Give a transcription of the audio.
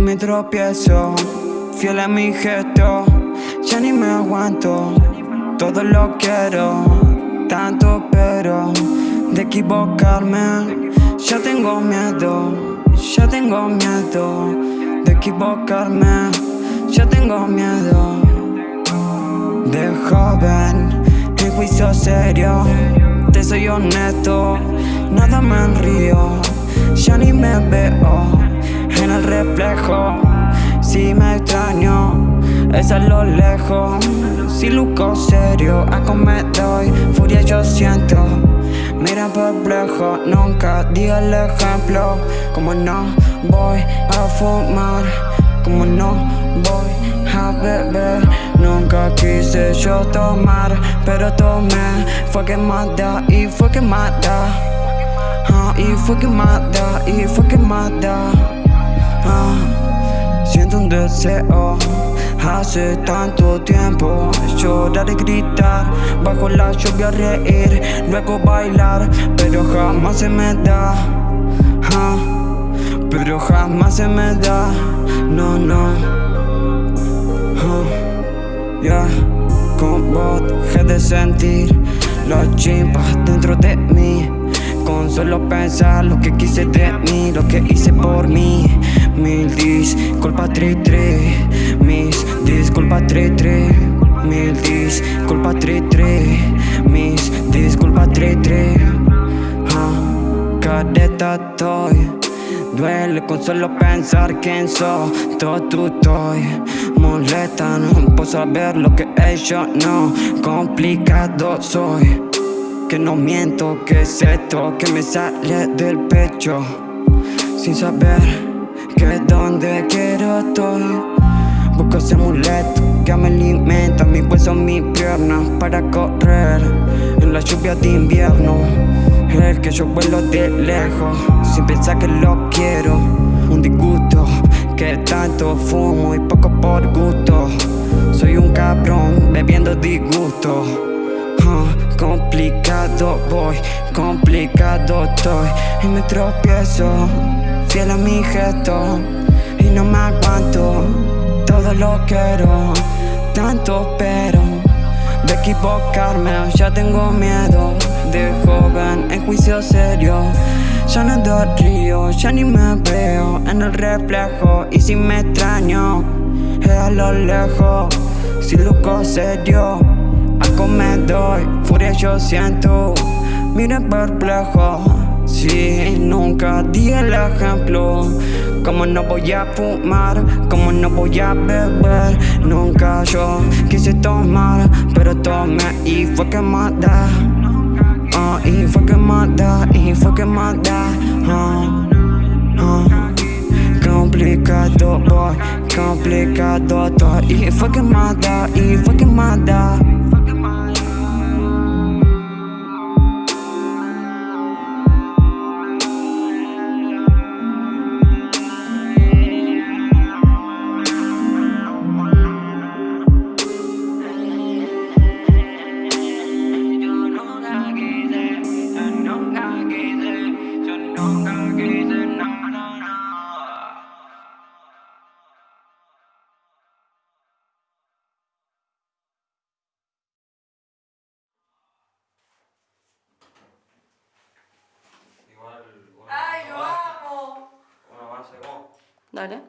me tropiezo, fiel a mi gesto, ya ni me aguanto, todo lo quiero, tanto pero de equivocarme, ya tengo miedo, ya tengo miedo de equivocarme, ya tengo miedo. De joven, en juicio serio, te soy honesto, nada me enrío, ya ni me veo Si me extraño, es a lo lejos. Si luco serio, a me doy. Furia yo siento Mira perplejo, nunca di el ejemplo. Como no voy a fumar Como no voy a beber. Nunca quise yo tomar Pero tomé, fue que mata y fue que mata ah, Y fue que mata, y fue que mata Siento un deseo. Hace tanto tiempo Llorar y gritar. Bajo la lluvia reír Luego bailar. Pero jamás se me da. Pero jamás se me da. No, no. Ya Con vos dejé de sentir Los chimpas dentro de mí con solo pensar lo que quise de mí, lo que hice por mí. Mil disculpas, tri, tri Mis disculpas, tri, tri Mil disculpas, tri, tri Mis disculpas, tri, tri ah, Careta estoy. Duele con solo pensar quién soy. Todo tú estoy. Molesta, no puedo saber lo que ellos no Complicado soy que no miento, que es esto que me sale del pecho. Sin saber que donde quiero estoy. Busco ese amuleto que me alimenta mis huesos, mis piernas Para correr. En la lluvia de invierno El que yo vuelo de lejos sin pensar que lo quiero. Un disgusto que tanto fumo y poco por gusto. Soy un cabrón bebiendo disgusto complicado voy, complicado estoy. Y me tropiezo, fiel a mi gesto. Y no me aguanto, todo lo quiero Tanto pero, de equivocarme Ya tengo miedo, de joven en juicio serio. Ya no doy río, ya ni me veo en el reflejo. Y si me extraño, es a lo lejos. Si luco serio me doy, furia yo siento Mira perplejo, si nunca di el ejemplo Como no voy a fumar, como no voy a beber Nunca yo quise tomar, pero tomé y fue que mata uh, Y fue que mata, y fue que mata uh, uh. Complicado boy, complicado todo. Y fue que mata, y fue que şartları